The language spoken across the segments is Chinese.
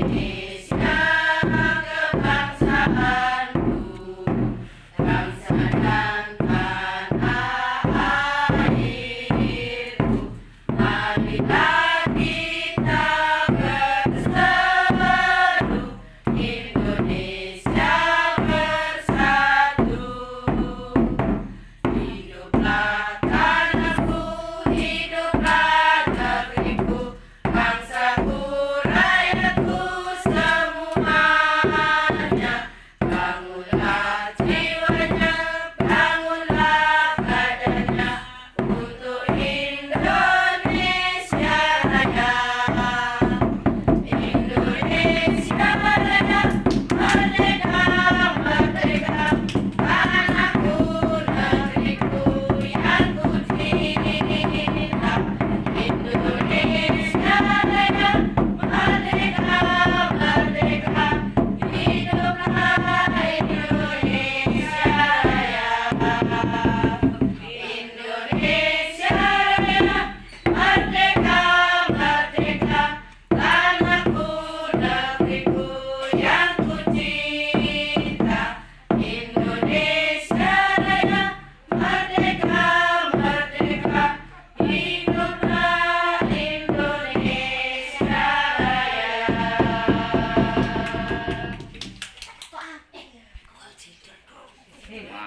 Amen. Crazy.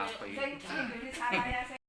嗯